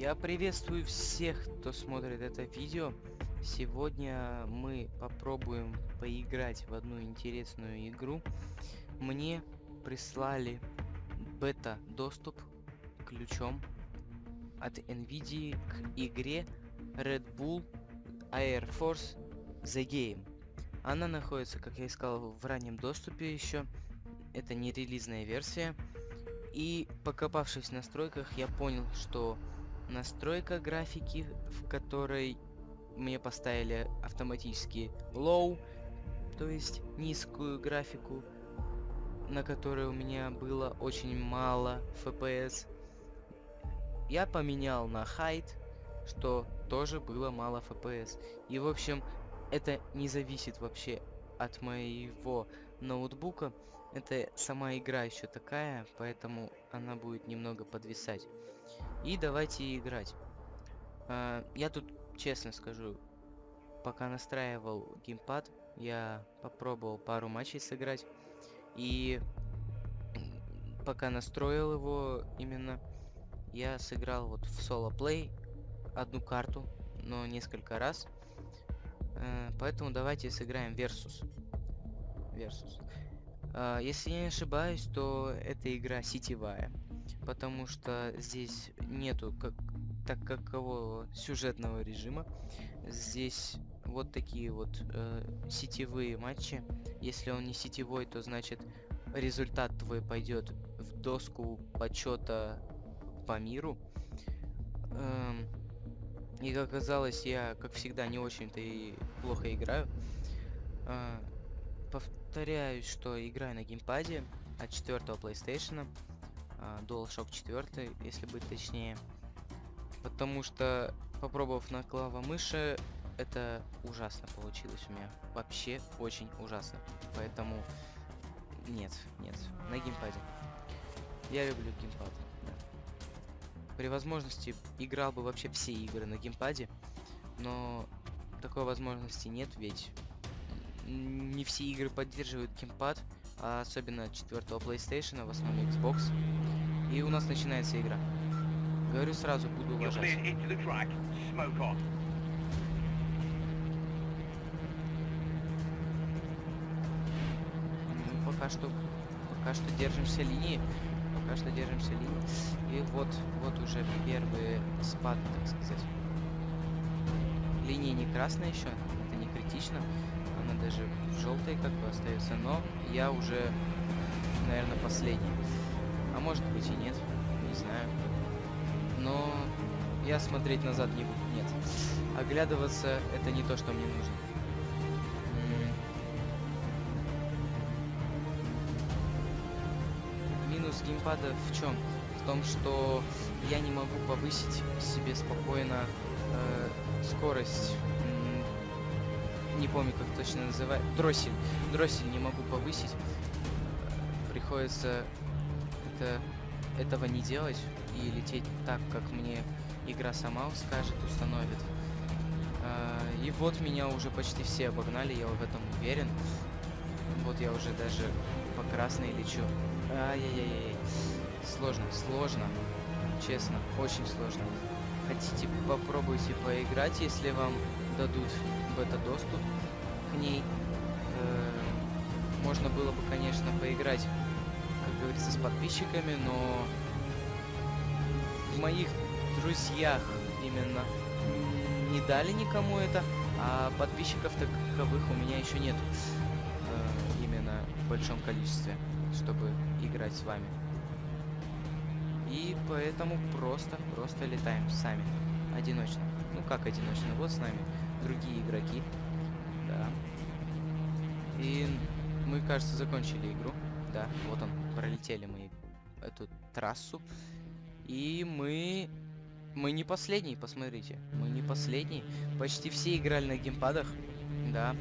Я приветствую всех, кто смотрит это видео. Сегодня мы попробуем поиграть в одну интересную игру. Мне прислали бета-доступ ключом от NVIDIA к игре Red Bull Air Force The Game. Она находится, как я сказал, в раннем доступе еще. Это не релизная версия. И покопавшись в настройках, я понял, что настройка графики, в которой мне поставили автоматически low, то есть низкую графику, на которой у меня было очень мало FPS. Я поменял на height, что тоже было мало FPS. И в общем, это не зависит вообще от моего ноутбука. Это сама игра еще такая, поэтому она будет немного подвисать. И давайте играть. А, я тут, честно скажу, пока настраивал геймпад, я попробовал пару матчей сыграть. И пока настроил его именно, я сыграл вот в соло-плей одну карту, но несколько раз. Э, поэтому давайте сыграем Versus. Versus. А, если я не ошибаюсь, то эта игра сетевая, потому что здесь нету как так какого сюжетного режима. Здесь вот такие вот э, сетевые матчи. Если он не сетевой, то значит результат твой пойдет в доску почета по миру. Эм, и как оказалось, я, как всегда, не очень-то и плохо играю. Э, повторяюсь, что играю на геймпаде от четвертого PlayStation, DualShock 4, если быть точнее. Потому что, попробовав на клава-мыши, это ужасно получилось у меня. Вообще очень ужасно. Поэтому нет, нет, на геймпаде. Я люблю геймпад, да. При возможности играл бы вообще все игры на геймпаде, но такой возможности нет, ведь не все игры поддерживают геймпад, а особенно четвертого PlayStation, в основном Xbox. И у нас начинается игра. Говорю сразу, буду уважать. Ну, пока что, пока что держимся линии. Пока что держимся линии. И вот, вот уже первые спады, так сказать. Линия не красная еще, это не критично она даже желтой как бы остается, но я уже, наверное, последний. А может быть и нет, не знаю. Но я смотреть назад не буду, нет. Оглядываться это не то, что мне нужно. Минус геймпада в чем? В том, что я не могу повысить себе спокойно э, скорость не помню как точно называть, дроссель, дроссель не могу повысить, приходится это, этого не делать и лететь так, как мне игра сама скажет, установит. А, и вот меня уже почти все обогнали, я в этом уверен. Вот я уже даже по красной лечу. Ай-яй-яй-яй. Сложно, сложно. Честно, очень сложно. Хотите, попробуйте поиграть, если вам дадут бета-доступ к ней. Э, можно было бы, конечно, поиграть, как говорится, с подписчиками, но в моих друзьях именно не дали никому это, а подписчиков таковых у меня еще нет э, именно в большом количестве, чтобы играть с вами. И поэтому просто, просто летаем сами, одиночно. Ну как одиночно, вот с нами другие игроки. Да. И мы, кажется, закончили игру. Да, вот он, пролетели мы эту трассу. И мы... Мы не последний, посмотрите. Мы не последний. Почти все играли на геймпадах. Да.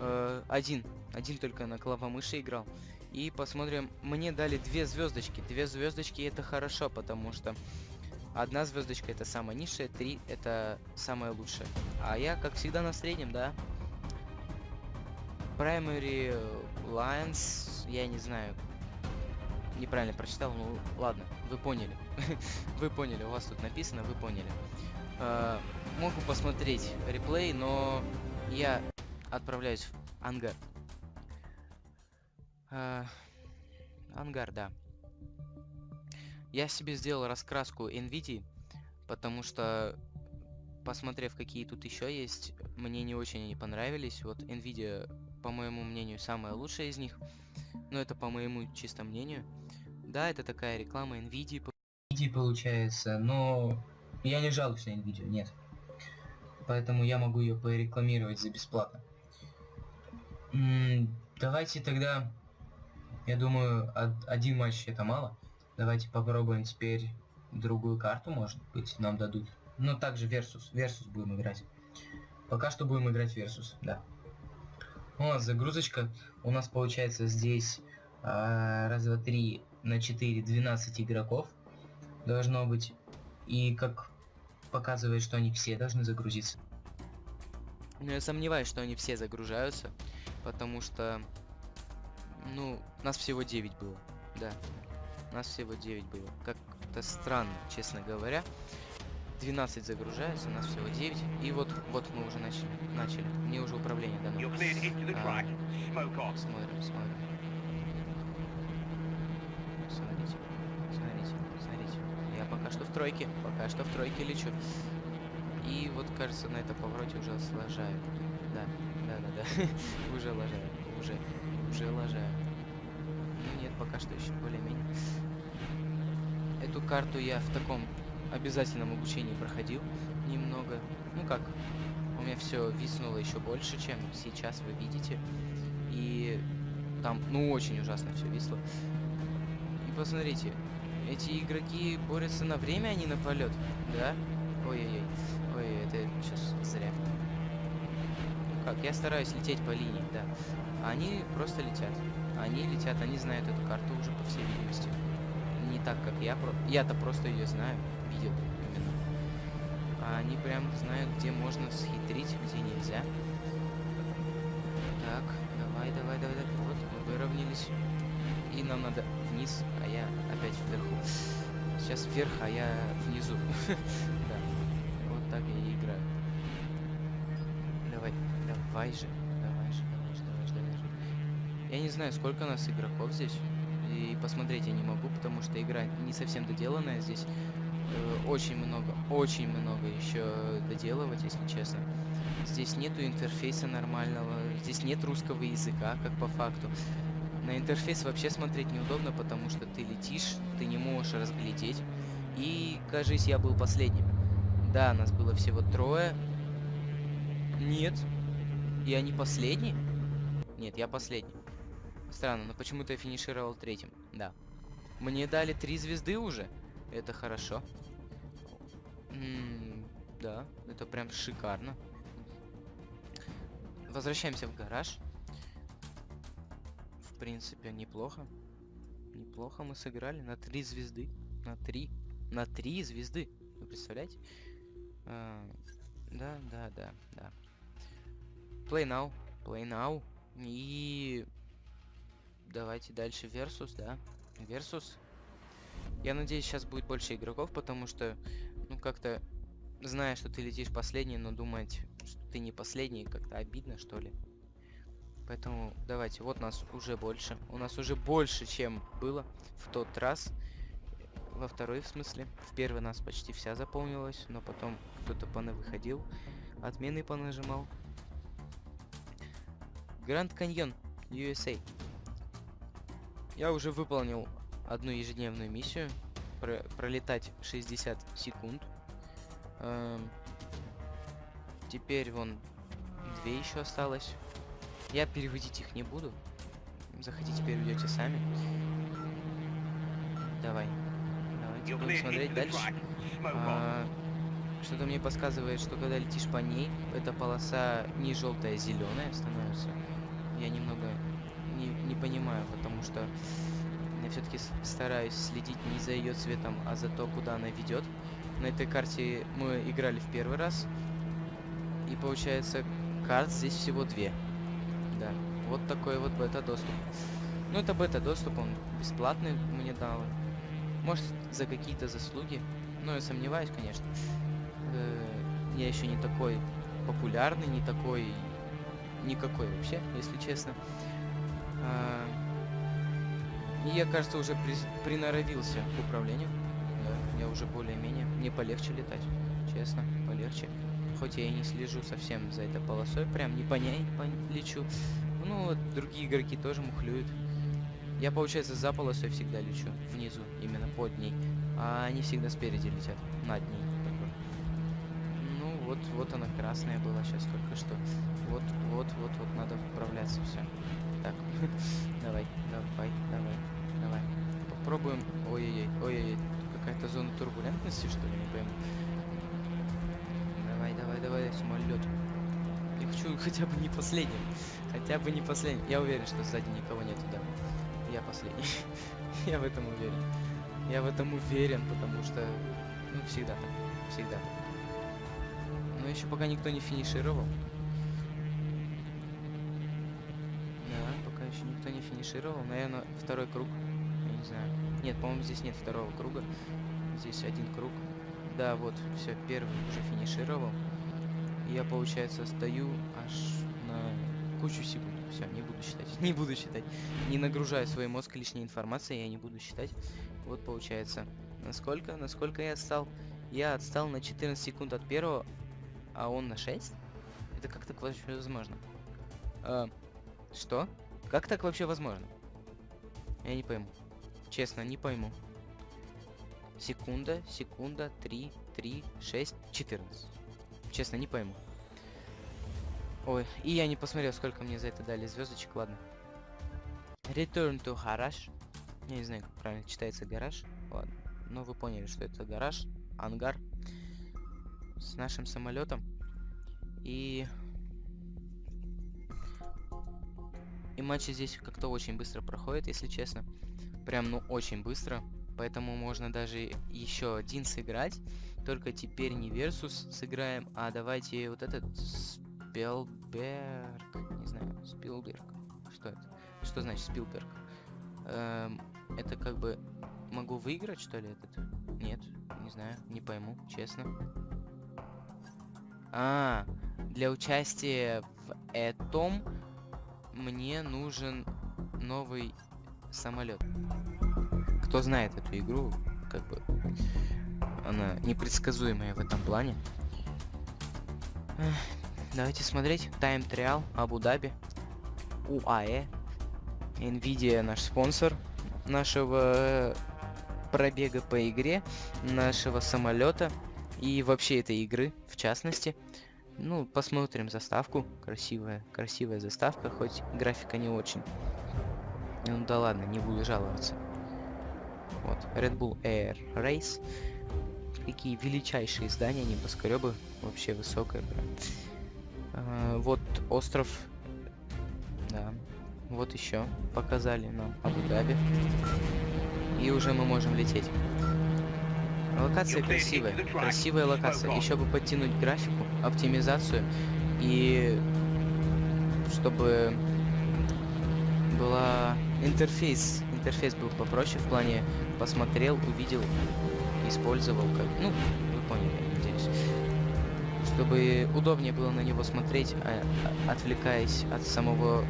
Э, один. Один только на клавомыши играл. И посмотрим. Мне дали две звездочки. Две звездочки это хорошо, потому что Одна звездочка это самая низшая, три это самая лучшая. А я, как всегда, на среднем, да. Primary Lines, я не знаю. неправильно прочитал, ну ладно, вы поняли. вы поняли, у вас тут написано, вы поняли. Э, могу посмотреть реплей, но я отправляюсь в ангар. Э, ангар, да. Я себе сделал раскраску NVIDIA, потому что, посмотрев, какие тут еще есть, мне не очень они понравились. Вот NVIDIA, по моему мнению, самая лучшая из них. Но это по моему чисто мнению. Да, это такая реклама NVIDIA. NVIDIA получается, но я не жалуюсь на NVIDIA, нет. Поэтому я могу ее порекламировать за бесплатно. Давайте тогда, я думаю, один матч это мало. Давайте попробуем теперь другую карту, может быть, нам дадут. Но также Versus. Versus будем играть. Пока что будем играть Versus, да. У нас загрузочка. У нас получается здесь а, раз, два, три на 4, 12 игроков. Должно быть. И как показывает, что они все должны загрузиться. Но я сомневаюсь, что они все загружаются, потому что, ну, нас всего 9 было, да. Нас всего 9 было. Как-то странно, честно говоря. 12 загружается, у нас всего 9. И вот, вот мы уже начали. начали. Мне уже управление дано. А, смотрим, смотрим. Смотрите, смотрите, смотрите. Я пока что в тройке, пока что в тройке лечу. И вот, кажется, на этом повороте уже сложаю. Да, да, да, да. уже ложаю, уже, уже ложаю. Ну нет, пока что еще более-менее. Эту карту я в таком обязательном обучении проходил немного. Ну как, у меня все виснуло еще больше, чем сейчас вы видите. И там, ну, очень ужасно все висло. И посмотрите, эти игроки борются на время, а не на полет, да? Ой-ой-ой, ой, это сейчас зря. Ну как, я стараюсь лететь по линии, да. А они просто летят. Они летят, они знают эту карту уже, по всей видимости не так, как я. Я-то просто ее знаю, видел именно. А они прям знают, где можно схитрить, где нельзя. Так, давай, давай, давай, давай. Вот, мы выровнялись. И нам надо вниз, а я опять вверху. Сейчас вверх, а я внизу. Да. Вот так я и играю. Давай, давай же. Давай же, давай же, давай же, давай же. Я не знаю, сколько нас игроков здесь и посмотреть я не могу, потому что игра не совсем доделанная. Здесь э, очень много, очень много еще доделывать, если честно. Здесь нету интерфейса нормального, здесь нет русского языка, как по факту. На интерфейс вообще смотреть неудобно, потому что ты летишь, ты не можешь разглядеть. И, кажись, я был последним. Да, нас было всего трое. Нет. Я не последний? Нет, я последний. Странно, но почему-то я финишировал третьим. Да. Мне дали три звезды уже. Это хорошо. М -м да, это прям шикарно. Возвращаемся в гараж. В принципе, неплохо. Неплохо мы сыграли на три звезды. На три. На три звезды. Вы представляете? А, да, да, да, да. Play now. Play now. И Давайте дальше Versus, да. Versus. Я надеюсь, сейчас будет больше игроков, потому что, ну, как-то, зная, что ты летишь последний, но думать, что ты не последний, как-то обидно, что ли. Поэтому давайте, вот нас уже больше. У нас уже больше, чем было в тот раз. Во второй, в смысле. В первый нас почти вся заполнилась, но потом кто-то выходил, Отмены понажимал. Гранд Каньон, USA. Я уже выполнил одну ежедневную миссию. Про пролетать 60 секунд. Эм, теперь вон две еще осталось. Я переводить их не буду. Захотите, переведете сами. Давай. Давайте будем смотреть дальше. А, Что-то мне подсказывает, что когда летишь по ней, эта полоса не желтая, а зеленая становится. Я немного не, понимаю, потому что я все-таки стараюсь следить не за ее цветом, а за то, куда она ведет. На этой карте мы играли в первый раз. И получается, карт здесь всего две. Да, вот такой вот бета-доступ. Ну, это бета-доступ, он бесплатный мне дал. Может, за какие-то заслуги. Но я сомневаюсь, конечно. Э, я еще не такой популярный, не такой... Никакой вообще, если честно. А, и я, кажется, уже при... приноровился к управлению. Да, я уже более-менее. Мне полегче летать, честно, полегче. Хоть я и не слежу совсем за этой полосой, прям не по ней по лечу. Ну, вот другие игроки тоже мухлюют. Я, получается, за полосой всегда лечу, внизу, именно под ней. А они всегда спереди летят, над ней. Ну, вот, вот она красная была сейчас только что. Вот, вот, вот, вот, надо вправляться все. Так, давай, давай, давай, давай. Попробуем. Ой-ой-ой, ой-ой-ой. Какая-то зона турбулентности, что ли, не пойму. Давай, давай, давай, самолет. Я хочу хотя бы не последним. Хотя бы не последним. Я уверен, что сзади никого нету, да. Я последний. Я в этом уверен. Я в этом уверен, потому что... Ну, всегда так. Всегда так. Но еще пока никто не финишировал. Да, пока еще никто не финишировал. Наверное, второй круг. Я не знаю. Нет, по-моему, здесь нет второго круга. Здесь один круг. Да, вот, все, первый уже финишировал. Я, получается, стою аж на кучу секунд. Все, не буду считать. Не буду считать. Не нагружаю свой мозг лишней информацией, я не буду считать. Вот получается. Насколько? Насколько я отстал? Я отстал на 14 секунд от первого, а он на 6? Это как так вообще возможно? А, что? Как так вообще возможно? Я не пойму. Честно, не пойму. Секунда, секунда, 3, 3, 6, 14. Честно, не пойму. Ой, и я не посмотрел, сколько мне за это дали звездочек, ладно. Return to garage. Я не знаю, как правильно читается гараж. Ладно. Но вы поняли, что это гараж, ангар с нашим самолетом. И... И матчи здесь как-то очень быстро проходят, если честно. Прям, ну, очень быстро. Поэтому можно даже еще один сыграть. Только теперь не Версус сыграем, а давайте вот этот Спилберг. Не знаю, Спилберг. Что это? Что значит Спилберг? Эм, это как бы... Могу выиграть, что ли, этот? Нет, не знаю, не пойму, честно. А, для участия в этом мне нужен новый самолет. Кто знает эту игру, как бы она непредсказуемая в этом плане. Давайте смотреть. Time Trial, Абу-Даби, УАЭ. Nvidia наш спонсор нашего пробега по игре, нашего самолета и вообще этой игры, в частности. Ну, посмотрим заставку. Красивая, красивая заставка, хоть графика не очень. Ну да ладно, не буду жаловаться. Вот, Red Bull Air Race. Какие величайшие здания, небоскребы. Вообще высокая прям. А, вот остров. Да. Вот еще показали нам Абу-Даби. И уже мы можем лететь. Локация красивая. Красивая локация. Еще бы подтянуть графику, оптимизацию. И чтобы была интерфейс. Интерфейс был попроще в плане посмотрел, увидел, использовал как. Ну, вы поняли, надеюсь чтобы удобнее было на него смотреть, а, а, отвлекаясь от самого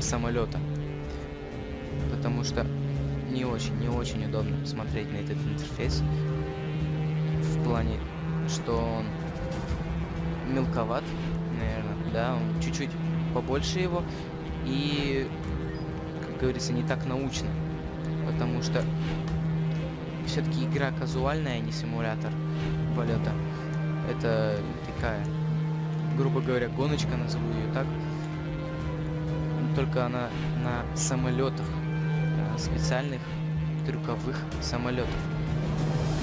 самолета. Потому что не очень, не очень удобно смотреть на этот интерфейс. Плане, что он мелковат, наверное, да, он чуть-чуть побольше его. И, как говорится, не так научно. Потому что все-таки игра казуальная, а не симулятор полета. Это такая, грубо говоря, гоночка, назову ее так. Только она на самолетах, специальных трюковых самолетов.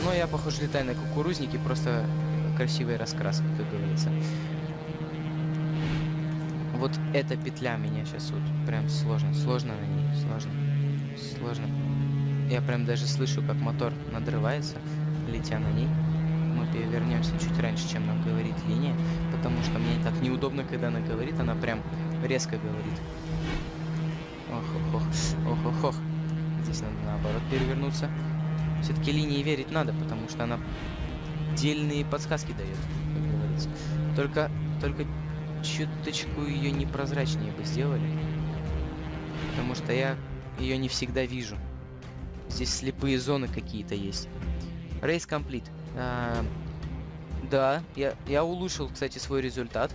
Но я, похоже, летаю на кукурузнике, просто красивая раскраска, как говорится. Вот эта петля меня сейчас вот прям сложно, сложно на ней, сложно, сложно. Я прям даже слышу, как мотор надрывается, летя на ней вернемся чуть раньше, чем нам говорит линия, потому что мне так неудобно, когда она говорит, она прям резко говорит. Ох, ох, ох, ох, ох, ох. Здесь надо наоборот перевернуться. Все-таки линии верить надо, потому что она дельные подсказки дает, как говорится. Только, только чуточку ее непрозрачнее бы сделали. Потому что я ее не всегда вижу. Здесь слепые зоны какие-то есть. Рейс комплит. А, да, я, я улучшил, кстати, свой результат.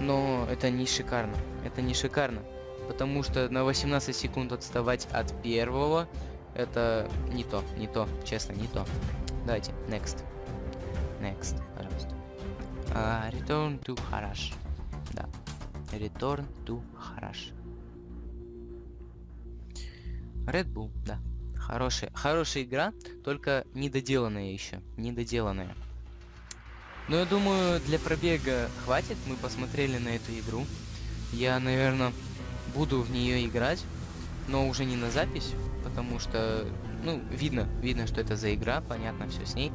Но это не шикарно. Это не шикарно. Потому что на 18 секунд отставать от первого, это не то, не то, честно, не то. Давайте, next. Next, пожалуйста. А, return to Harash. Да. Return to Harash. Red Bull, да. Хорошая, хорошая игра, только недоделанная еще. Недоделанная. Но я думаю, для пробега хватит. Мы посмотрели на эту игру. Я, наверное, буду в нее играть, но уже не на запись, потому что, ну, видно, видно, что это за игра, понятно все с ней.